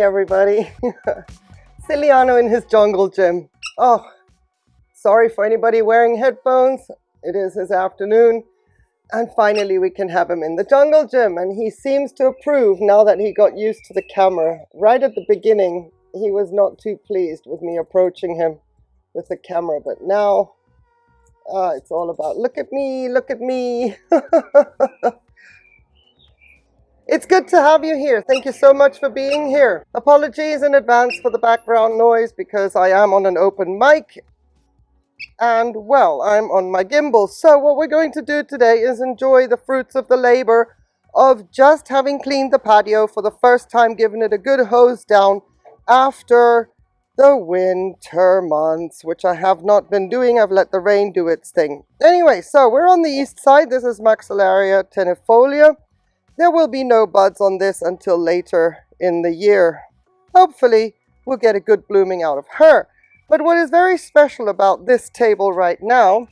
Everybody, Ciliano in his jungle gym. Oh, sorry for anybody wearing headphones. It is his afternoon. And finally we can have him in the jungle gym and he seems to approve now that he got used to the camera. Right at the beginning, he was not too pleased with me approaching him with the camera, but now uh, it's all about, look at me, look at me. It's good to have you here. Thank you so much for being here. Apologies in advance for the background noise because I am on an open mic and well, I'm on my gimbal. So what we're going to do today is enjoy the fruits of the labor of just having cleaned the patio for the first time, giving it a good hose down after the winter months, which I have not been doing. I've let the rain do its thing. Anyway, so we're on the east side. This is Maxillaria tenuifolia. There will be no buds on this until later in the year. Hopefully, we'll get a good blooming out of her. But what is very special about this table right now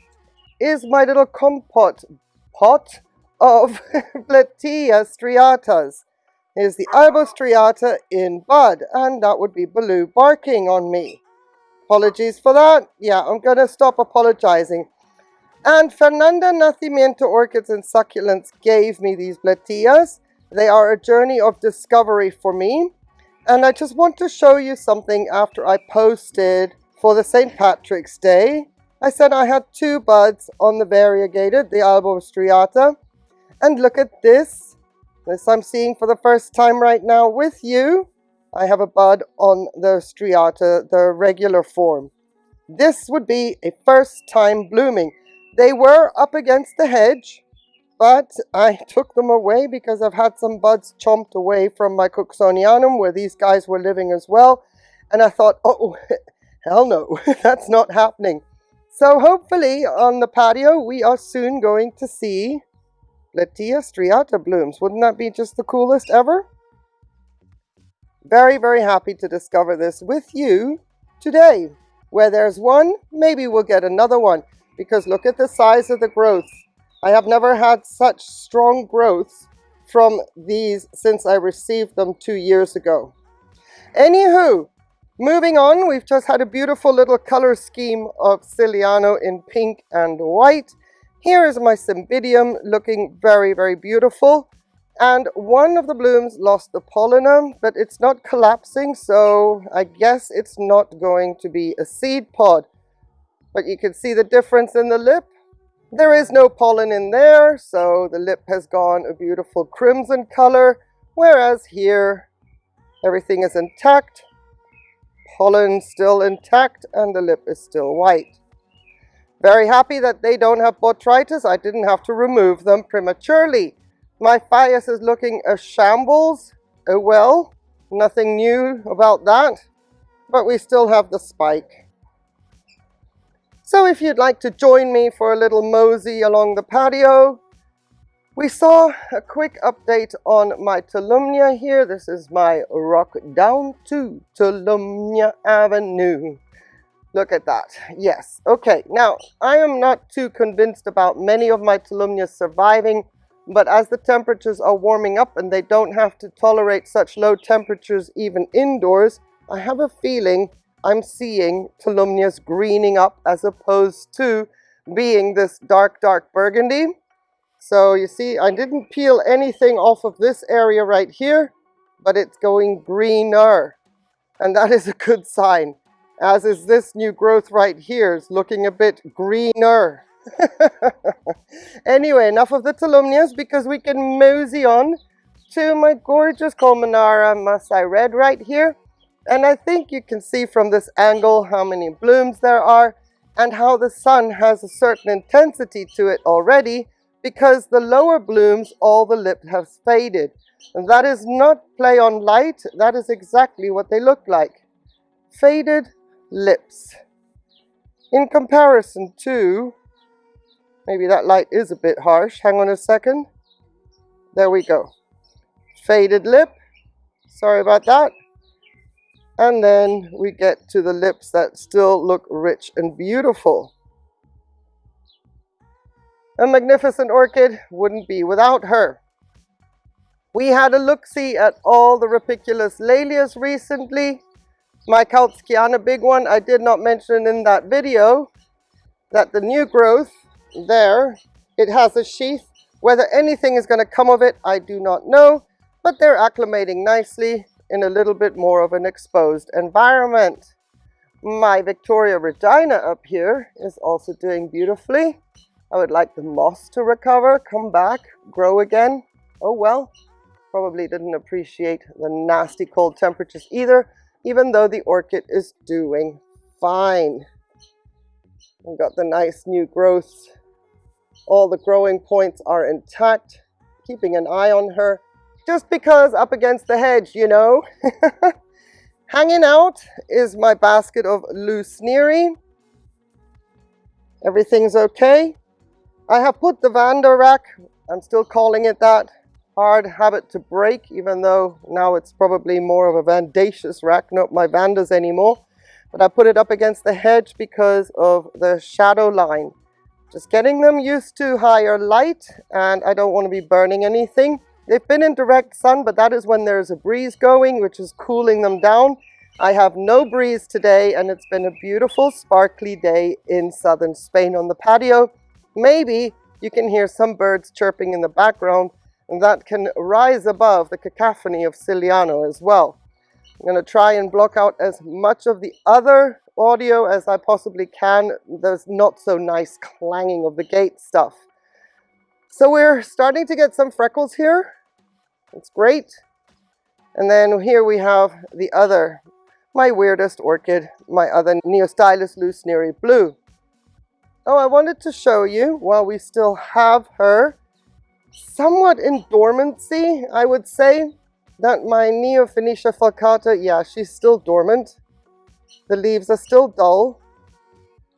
is my little compote pot of Bletilla striatas. Here's the Albostriata in bud, and that would be Baloo barking on me. Apologies for that. Yeah, I'm going to stop apologizing. And Fernanda Nascimento Orchids and Succulents gave me these Bletillas. They are a journey of discovery for me. And I just want to show you something after I posted for the St. Patrick's Day. I said I had two buds on the variegated, the Albostriata. And look at this. This I'm seeing for the first time right now with you. I have a bud on the striata, the regular form. This would be a first time blooming. They were up against the hedge, but I took them away because I've had some buds chomped away from my Cooksonianum where these guys were living as well. And I thought, oh, hell no, that's not happening. So hopefully on the patio, we are soon going to see Bletilla striata blooms. Wouldn't that be just the coolest ever? Very, very happy to discover this with you today. Where there's one, maybe we'll get another one because look at the size of the growth. I have never had such strong growth from these since I received them two years ago. Anywho, moving on, we've just had a beautiful little color scheme of Ciliano in pink and white. Here is my Cymbidium looking very, very beautiful. And one of the blooms lost the pollen, but it's not collapsing, so I guess it's not going to be a seed pod. But you can see the difference in the lip. There is no pollen in there, so the lip has gone a beautiful crimson color, whereas here everything is intact, pollen still intact, and the lip is still white. Very happy that they don't have botrytis. I didn't have to remove them prematurely. My Phaius is looking a shambles. Oh well, nothing new about that. But we still have the spike. So if you'd like to join me for a little mosey along the patio, we saw a quick update on my Tolumnia here. This is my rock down to Tolumnia Avenue. Look at that. Yes. Okay. Now, I am not too convinced about many of my Tolumnias surviving, but as the temperatures are warming up and they don't have to tolerate such low temperatures even indoors, I have a feeling I'm seeing Tolumnias greening up as opposed to being this dark, dark burgundy. So you see, I didn't peel anything off of this area right here, but it's going greener. And that is a good sign, as is this new growth right here is looking a bit greener. anyway, enough of the Tolumnias because we can mosey on to my gorgeous Colmanara Masai Red right here. And I think you can see from this angle how many blooms there are and how the sun has a certain intensity to it already because the lower blooms, all the lip has faded. And that is not play on light, that is exactly what they look like. Faded lips. In comparison to, maybe that light is a bit harsh, hang on a second. There we go. Faded lip, sorry about that. And then we get to the lips that still look rich and beautiful. A magnificent orchid wouldn't be without her. We had a look-see at all the rupicolous Laelias recently. My Kautskyana big one, I did not mention in that video that the new growth there, it has a sheath. Whether anything is going to come of it, I do not know, but they're acclimating nicely in a little bit more of an exposed environment. My Victoria Regina up here is also doing beautifully. I would like the moss to recover, come back, grow again. Oh well, probably didn't appreciate the nasty cold temperatures either, even though the orchid is doing fine. We've got the nice new growth. All the growing points are intact, keeping an eye on her just because up against the hedge, you know. Hanging out is my basket of Lou Sneary. Everything's okay. I have put the Vanda rack, I'm still calling it that, hard habit to break, even though now it's probably more of a vandaceous rack, not my Vandas anymore. But I put it up against the hedge because of the shadow line. Just getting them used to higher light, and I don't want to be burning anything. They've been in direct sun, but that is when there's a breeze going, which is cooling them down. I have no breeze today, and it's been a beautiful, sparkly day in southern Spain on the patio. Maybe you can hear some birds chirping in the background, and that can rise above the cacophony of Ciliano as well. I'm going to try and block out as much of the other audio as I possibly can. There's not so nice clanging of the gate stuff. So we're starting to get some freckles here. It's great. And then here we have the other, my weirdest orchid, my other Neostylis Neri Blue. Oh, I wanted to show you, while we still have her, somewhat in dormancy, I would say, that my Neofinetia falcata, yeah, she's still dormant. The leaves are still dull,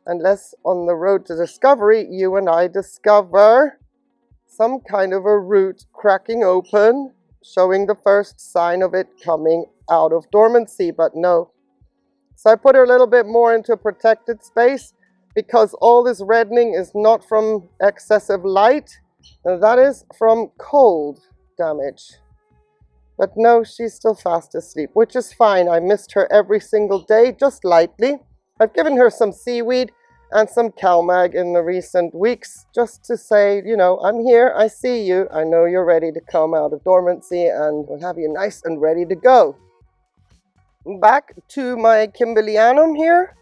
unless on the road to discovery, you and I discover some kind of a root cracking open showing the first sign of it coming out of dormancy, but no. So I put her a little bit more into a protected space because all this reddening is not from excessive light, that is from cold damage. But no, she's still fast asleep, which is fine. I missed her every single day, just lightly. I've given her some seaweed and some CalMag in the recent weeks just to say, you know, I'm here, I see you, I know you're ready to come out of dormancy and we'll have you nice and ready to go. Back to my Kimberlianum here,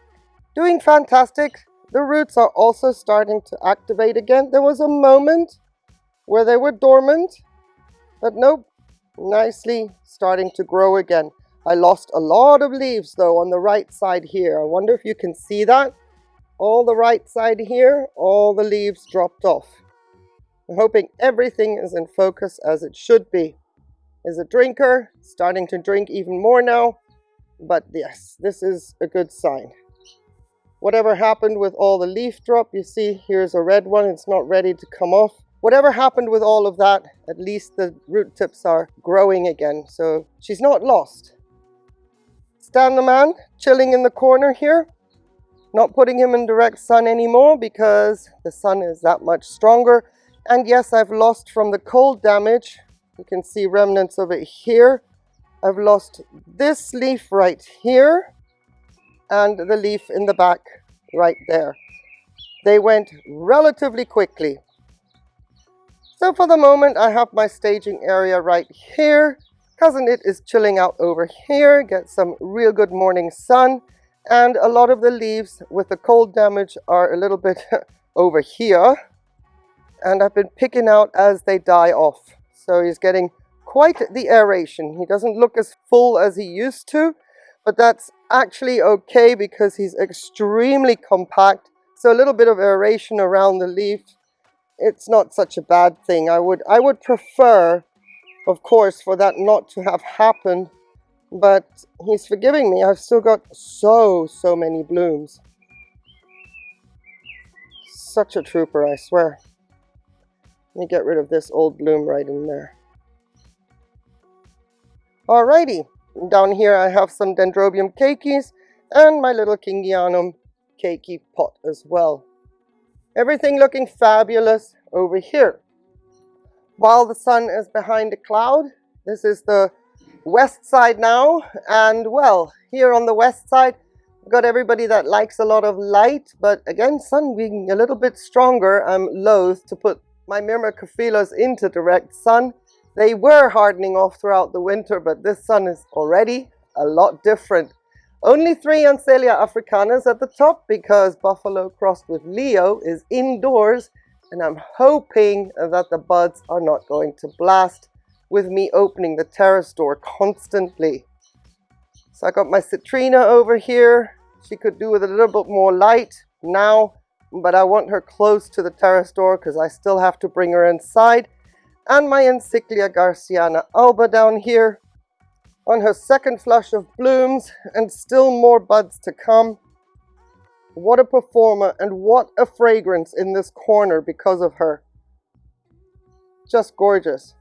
doing fantastic. The roots are also starting to activate again. There was a moment where they were dormant, but nope, nicely starting to grow again. I lost a lot of leaves though on the right side here. I wonder if you can see that all the right side here, all the leaves dropped off. I'm hoping everything is in focus as it should be. Is a drinker, starting to drink even more now, but yes, this is a good sign. Whatever happened with all the leaf drop, you see here's a red one, it's not ready to come off. Whatever happened with all of that, at least the root tips are growing again, so she's not lost. Stan the man, chilling in the corner here. Not putting him in direct sun anymore because the sun is that much stronger. And yes, I've lost from the cold damage. You can see remnants of it here. I've lost this leaf right here and the leaf in the back right there. They went relatively quickly. So for the moment, I have my staging area right here. Cousin It is chilling out over here, get some real good morning sun and a lot of the leaves with the cold damage are a little bit over here. And I've been picking out as they die off. So he's getting quite the aeration. He doesn't look as full as he used to but that's actually okay because he's extremely compact. So a little bit of aeration around the leaf it's not such a bad thing. I would I would prefer of course for that not to have happened but he's forgiving me. I've still got so, so many blooms. Such a trooper, I swear. Let me get rid of this old bloom right in there. Alrighty, down here I have some Dendrobium keikis and my little Kingianum keiki pot as well. Everything looking fabulous over here. While the sun is behind a cloud, this is the west side now and well here on the west side got everybody that likes a lot of light but again sun being a little bit stronger I'm loath to put my Myrmecophilas into direct sun. They were hardening off throughout the winter but this sun is already a lot different. Only three Ansellia africanas at the top because Buffalo crossed with Leo is indoors and I'm hoping that the buds are not going to blast with me opening the terrace door constantly. So I got my citrina over here. She could do with a little bit more light now, but I want her close to the terrace door because I still have to bring her inside. And my Encyclia Garciana alba down here on her second flush of blooms and still more buds to come. What a performer and what a fragrance in this corner because of her. Just gorgeous.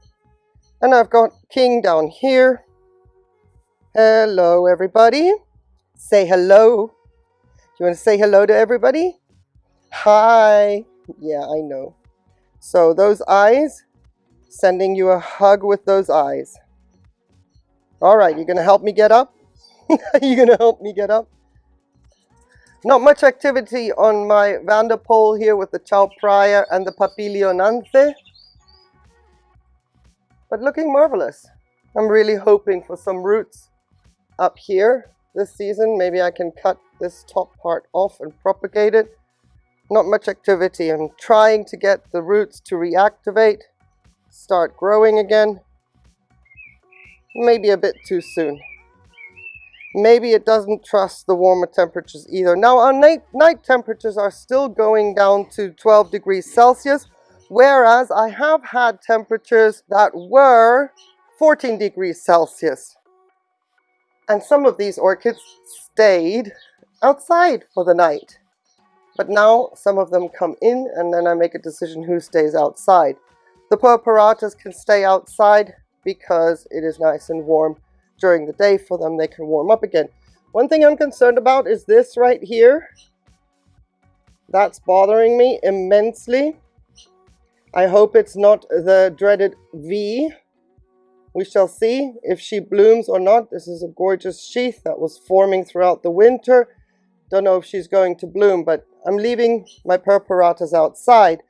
And I've got King down here. Hello, everybody. Say hello. You want to say hello to everybody? Hi. Yeah, I know. So those eyes, sending you a hug with those eyes. All right, you're going to help me get up? you going to help me get up? Not much activity on my Vanderpoel here with the Chaupraia and the Papilionanthe but looking marvelous. I'm really hoping for some roots up here this season. Maybe I can cut this top part off and propagate it. Not much activity. I'm trying to get the roots to reactivate, start growing again. Maybe a bit too soon. Maybe it doesn't trust the warmer temperatures either. Now our night, night temperatures are still going down to 12 degrees Celsius, whereas I have had temperatures that were 14 degrees Celsius. And some of these orchids stayed outside for the night. But now some of them come in and then I make a decision who stays outside. The purpuratas can stay outside because it is nice and warm during the day for them. They can warm up again. One thing I'm concerned about is this right here. That's bothering me immensely. I hope it's not the dreaded V. We shall see if she blooms or not. This is a gorgeous sheath that was forming throughout the winter. Don't know if she's going to bloom, but I'm leaving my purpuratas outside.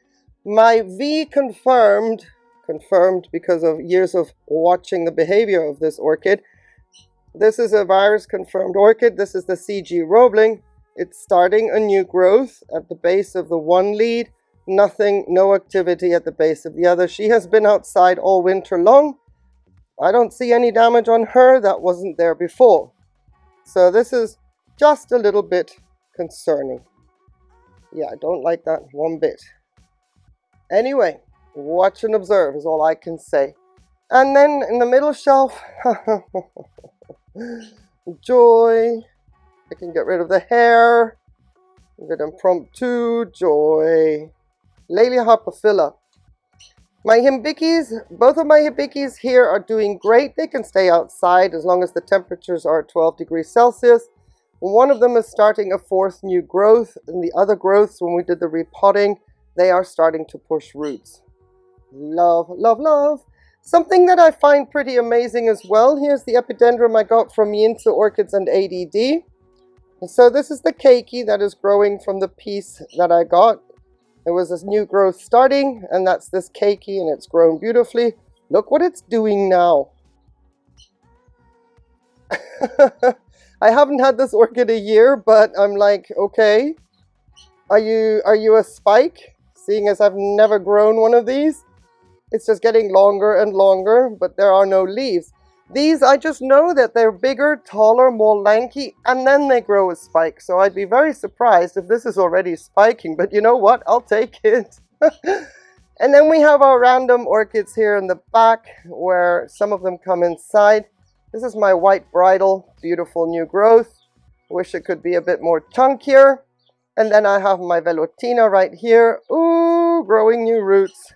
My V confirmed, confirmed because of years of watching the behavior of this orchid. This is a virus confirmed orchid. This is the CG Roebling. It's starting a new growth at the base of the one lead nothing, no activity at the base of the other. She has been outside all winter long. I don't see any damage on her that wasn't there before. So this is just a little bit concerning. Yeah, I don't like that one bit. Anyway, watch and observe is all I can say. And then in the middle shelf, joy. I can get rid of the hair. Bit impromptu, joy. Laelia harpophylla. My hibiscus, both of my hibiscus here are doing great. They can stay outside as long as the temperatures are 12 degrees Celsius. One of them is starting a fourth new growth, and the other growths, when we did the repotting, they are starting to push roots. Love, love, love. Something that I find pretty amazing as well, here's the epidendrum I got from Yinzi Orchids and ADD. So this is the keiki that is growing from the piece that I got. There was this new growth starting, and that's this keiki, and it's grown beautifully. Look what it's doing now. I haven't had this orchid a year, but I'm like, okay, are you are you a spike? Seeing as I've never grown one of these, it's just getting longer and longer, but there are no leaves. These, I just know that they're bigger, taller, more lanky, and then they grow a spike. So I'd be very surprised if this is already spiking, but you know what? I'll take it. and then we have our random orchids here in the back where some of them come inside. This is my white bridal, beautiful new growth. Wish it could be a bit more chunkier. And then I have my velutina right here. Ooh, growing new roots.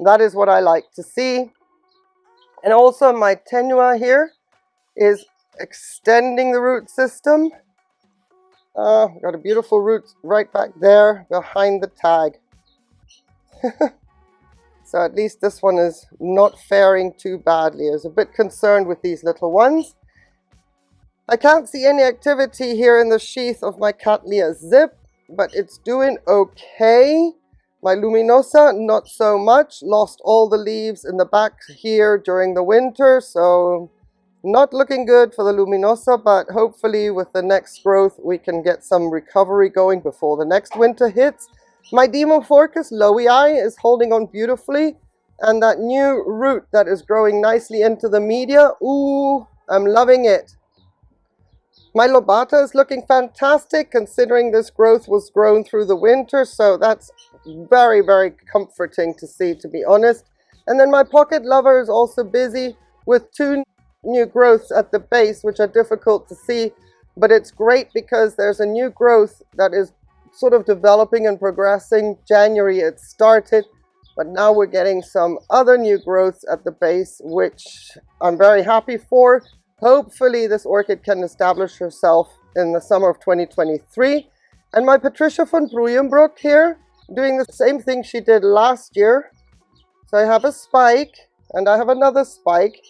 That is what I like to see. And also my tenua here is extending the root system. Uh, got a beautiful root right back there behind the tag. so at least this one is not faring too badly. I was a bit concerned with these little ones. I can't see any activity here in the sheath of my Cattleya zip, but it's doing okay. My Luminosa, not so much. Lost all the leaves in the back here during the winter, so not looking good for the Luminosa, but hopefully with the next growth we can get some recovery going before the next winter hits. My Dimorphorchis lowii is holding on beautifully, and that new root that is growing nicely into the media, ooh, I'm loving it. My lobata is looking fantastic considering this growth was grown through the winter, so that's very, very comforting to see, to be honest. And then my pocket lover is also busy with two new growths at the base, which are difficult to see, but it's great because there's a new growth that is sort of developing and progressing. January it started, but now we're getting some other new growths at the base, which I'm very happy for. Hopefully this orchid can establish herself in the summer of 2023. And my Patricia von Bruyenbroek here, doing the same thing she did last year. So I have a spike and I have another spike,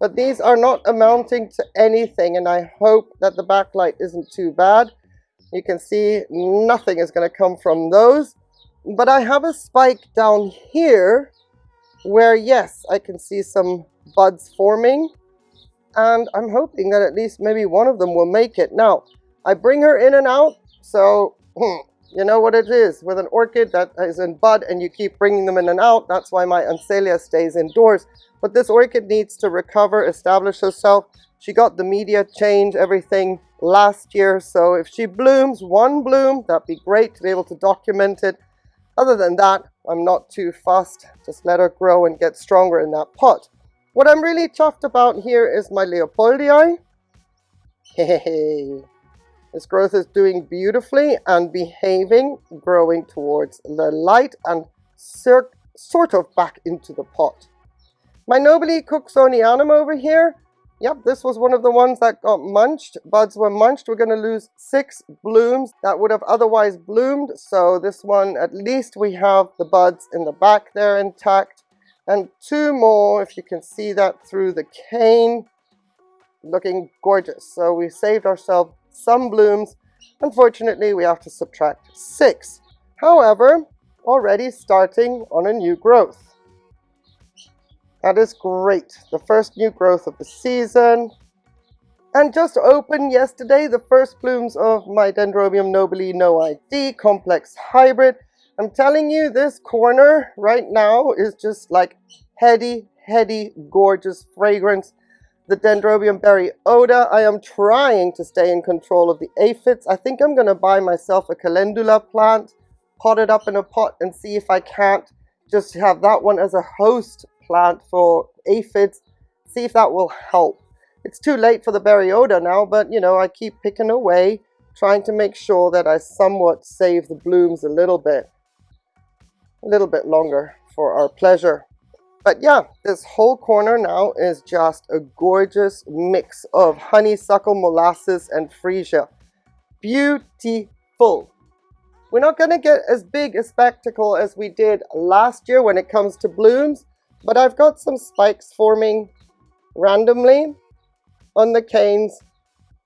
but these are not amounting to anything and I hope that the backlight isn't too bad. You can see nothing is going to come from those. But I have a spike down here where yes, I can see some buds forming and I'm hoping that at least maybe one of them will make it. Now, I bring her in and out, so hmm, you know what it is. With an orchid that is in bud and you keep bringing them in and out, that's why my Ansellia stays indoors. But this orchid needs to recover, establish herself. She got the media change, everything last year, so if she blooms one bloom, that'd be great to be able to document it. Other than that, I'm not too fussed. Just let her grow and get stronger in that pot. What I'm really chuffed about here is my Leopoldii. Hey, this growth is doing beautifully and behaving, growing towards the light and sort of back into the pot. My Nobile Cooksonianum over here, yep, this was one of the ones that got munched. Buds were munched. We're going to lose six blooms that would have otherwise bloomed. So this one, at least we have the buds in the back there intact and two more if you can see that through the cane. Looking gorgeous. So we saved ourselves some blooms. Unfortunately we have to subtract six. However already starting on a new growth. That is great. The first new growth of the season. And just opened yesterday the first blooms of my Dendrobium nobile no ID complex hybrid I'm telling you, this corner right now is just like heady, heady, gorgeous fragrance. The Dendrobium Berry Oda. I am trying to stay in control of the aphids. I think I'm going to buy myself a calendula plant, pot it up in a pot and see if I can't just have that one as a host plant for aphids. See if that will help. It's too late for the Berry Oda now, but you know, I keep picking away, trying to make sure that I somewhat save the blooms a little bit a little bit longer for our pleasure. But yeah, this whole corner now is just a gorgeous mix of honeysuckle, molasses, and freesia. Beautiful. We're not going to get as big a spectacle as we did last year when it comes to blooms, but I've got some spikes forming randomly on the canes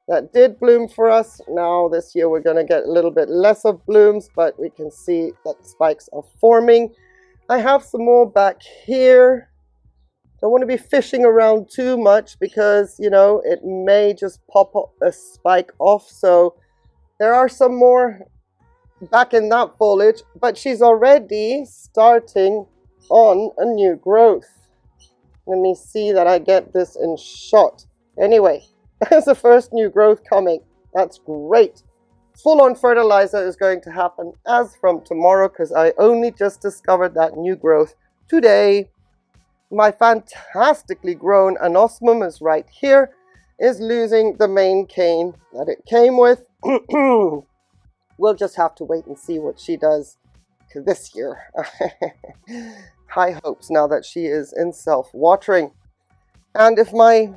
that did bloom for us. Now this year we're going to get a little bit less of blooms, but we can see that spikes are forming. I have some more back here. Don't want to be fishing around too much because, you know, it may just pop a spike off. So there are some more back in that foliage, but she's already starting on a new growth. Let me see that I get this in shot. Anyway, there's the first new growth coming. That's great. Full-on fertilizer is going to happen as from tomorrow because I only just discovered that new growth today. My fantastically grown anosmum is right here, is losing the main cane that it came with. we'll just have to wait and see what she does this year. High hopes now that she is in self-watering. And if my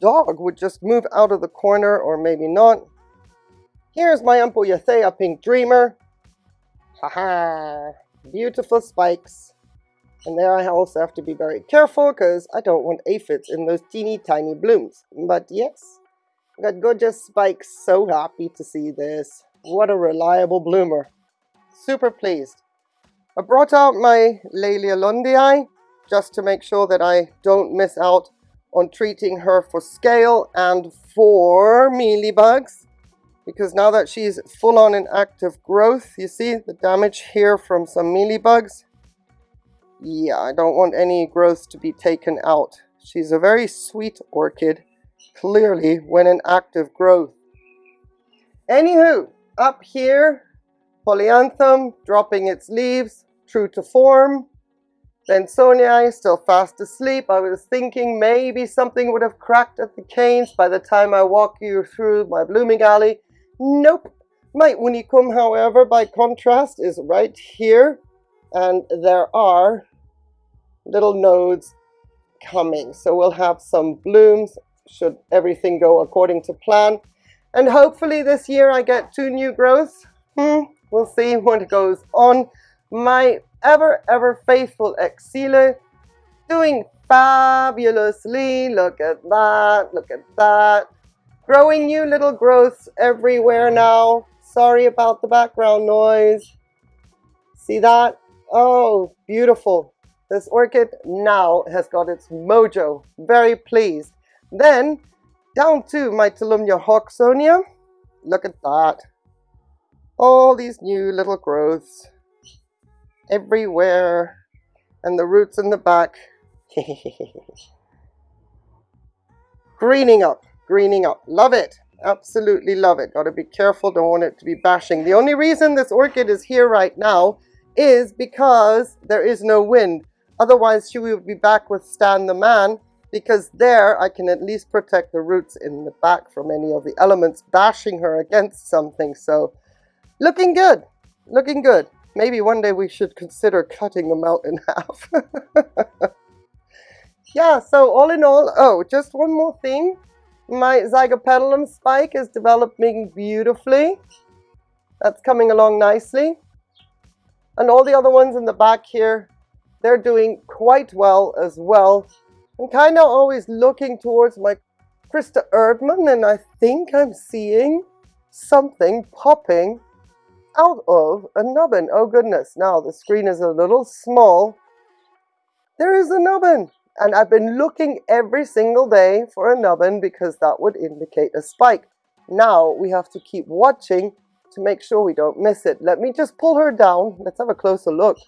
dog would just move out of the corner, or maybe not. Here's my Ampeliothea Pink Dreamer. Haha, beautiful spikes. And there I also have to be very careful because I don't want aphids in those teeny tiny blooms. But yes, got gorgeous spikes. So happy to see this. What a reliable bloomer. Super pleased. I brought out my Laelia lundii just to make sure that I don't miss out on treating her for scale and for mealybugs because now that she's full on in active growth, you see the damage here from some mealybugs? Yeah, I don't want any growth to be taken out. She's a very sweet orchid, clearly when in active growth. Anywho, up here, polyanthum dropping its leaves, true to form. Bensonii still fast asleep. I was thinking maybe something would have cracked at the canes by the time I walk you through my blooming alley. Nope. My unicum, however, by contrast, is right here. And there are little nodes coming. So we'll have some blooms should everything go according to plan. And hopefully this year I get two new growths. Hmm, we'll see what goes on. My ever, ever faithful Exile doing fabulously. Look at that, look at that. Growing new little growths everywhere now. Sorry about the background noise. See that? Oh, beautiful. This orchid now has got its mojo. Very pleased. Then, down to my Tolumnia hawksonia. Look at that. All these new little growths everywhere and the roots in the back. Greening up greening up. Love it. Absolutely love it. Got to be careful don't want it to be bashing. The only reason this orchid is here right now is because there is no wind. Otherwise she would be back with Stan the man because there I can at least protect the roots in the back from any of the elements bashing her against something. So looking good. Looking good Maybe one day we should consider cutting them out in half. yeah, so all in all, oh, just one more thing. My Zygopetalum spike is developing beautifully. That's coming along nicely. And all the other ones in the back here, they're doing quite well as well. I'm kind of always looking towards my Christa Erdmann and I think I'm seeing something popping out of a nubbin. Oh goodness, now the screen is a little small. There is a nubbin. And I've been looking every single day for a nubbin because that would indicate a spike. Now we have to keep watching to make sure we don't miss it. Let me just pull her down. Let's have a closer look.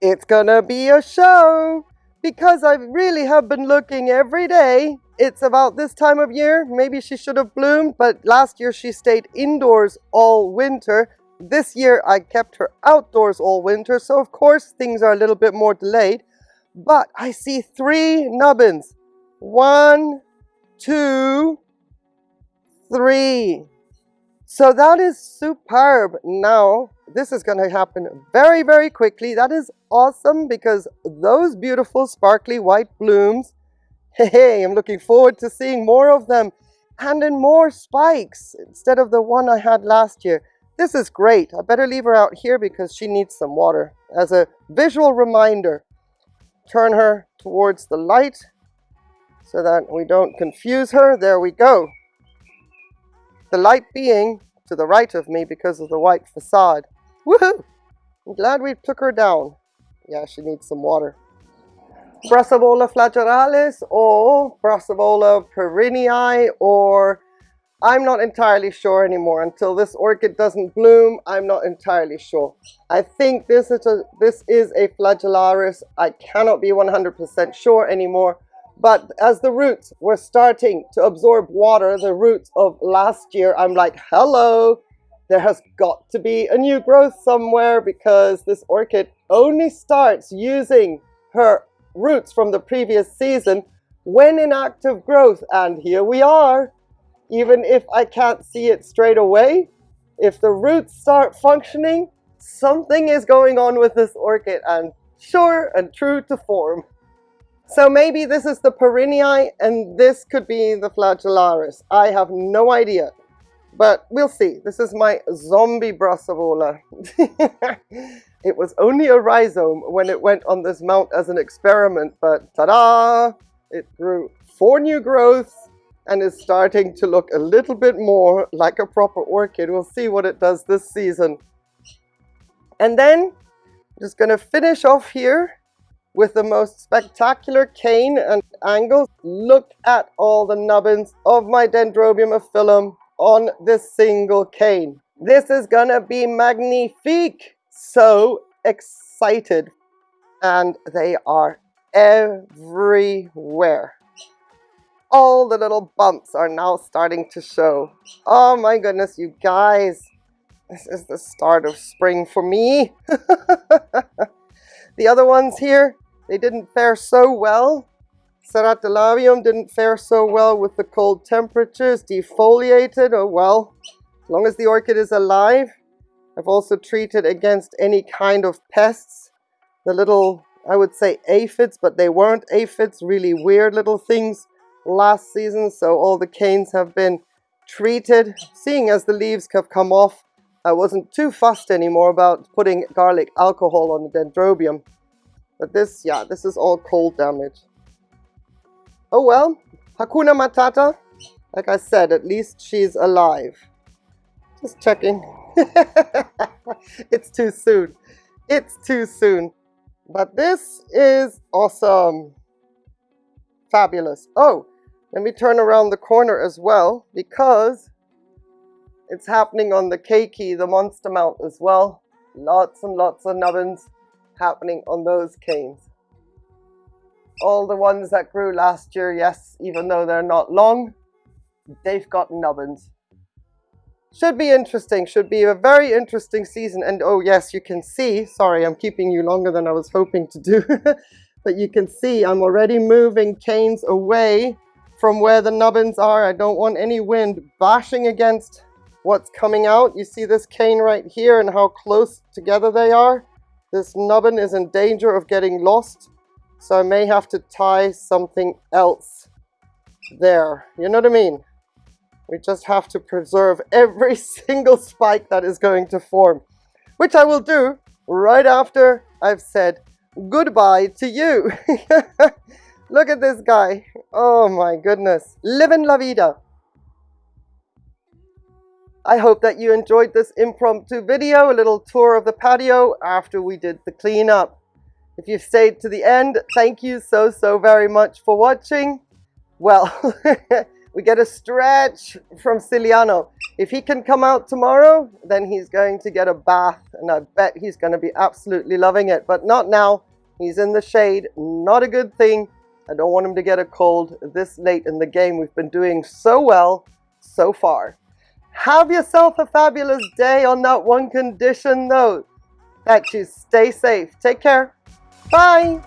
It's gonna be a show because I really have been looking every day. It's about this time of year. Maybe she should have bloomed, but last year she stayed indoors all winter this year I kept her outdoors all winter, so of course things are a little bit more delayed. But I see three nubbins. One, two, three. So that is superb. Now, this is going to happen very, very quickly. That is awesome because those beautiful sparkly white blooms, hey, I'm looking forward to seeing more of them and in more spikes instead of the one I had last year. This is great. I better leave her out here because she needs some water. As a visual reminder, turn her towards the light so that we don't confuse her. There we go. The light being to the right of me because of the white facade. Woohoo! I'm glad we took her down. Yeah, she needs some water. Brassavola flagellaris or Brassavola perrinii or I'm not entirely sure anymore. Until this orchid doesn't bloom, I'm not entirely sure. I think this is a, this is a flagellaris. I cannot be 100% sure anymore. But as the roots were starting to absorb water, the roots of last year, I'm like, hello, there has got to be a new growth somewhere because this orchid only starts using her roots from the previous season when in active growth. And here we are even if I can't see it straight away, if the roots start functioning, something is going on with this orchid and sure and true to form. So maybe this is the perrinii and this could be the flagellaris. I have no idea, but we'll see. This is my zombie brassavola. it was only a rhizome when it went on this mount as an experiment, but ta-da! It grew four new growths and is starting to look a little bit more like a proper orchid. We'll see what it does this season. And then I'm just going to finish off here with the most spectacular cane and angles. Look at all the nubbins of my Dendrobium aphyllum on this single cane. This is going to be magnifique. So excited. And they are everywhere all the little bumps are now starting to show. Oh my goodness, you guys. This is the start of spring for me. the other ones here, they didn't fare so well. Ceratalabium didn't fare so well with the cold temperatures. Defoliated, oh well. As long as the orchid is alive. I've also treated against any kind of pests. The little, I would say aphids, but they weren't aphids, really weird little things last season, so all the canes have been treated. Seeing as the leaves have come off, I wasn't too fussed anymore about putting garlic alcohol on the dendrobium. But this, yeah, this is all cold damage. Oh well, Hakuna Matata. Like I said, at least she's alive. Just checking. it's too soon. It's too soon. But this is awesome. Fabulous. Oh, let me turn around the corner as well because it's happening on the keiki, the monster mount as well. Lots and lots of nubbins happening on those canes. All the ones that grew last year, yes, even though they're not long, they've got nubbins. Should be interesting, should be a very interesting season. And oh yes, you can see, sorry, I'm keeping you longer than I was hoping to do. but you can see I'm already moving canes away from where the nubbins are. I don't want any wind bashing against what's coming out. You see this cane right here and how close together they are? This nubbin is in danger of getting lost. So I may have to tie something else there. You know what I mean? We just have to preserve every single spike that is going to form. Which I will do right after I've said goodbye to you. Look at this guy. Oh my goodness. Living la vida. I hope that you enjoyed this impromptu video, a little tour of the patio after we did the cleanup. If you've stayed to the end, thank you so, so very much for watching. Well, we get a stretch from Ciliano. If he can come out tomorrow, then he's going to get a bath, and I bet he's going to be absolutely loving it. But not now. He's in the shade. Not a good thing. I don't want him to get a cold this late in the game. We've been doing so well so far. Have yourself a fabulous day on that one condition though. That you stay safe. Take care. Bye.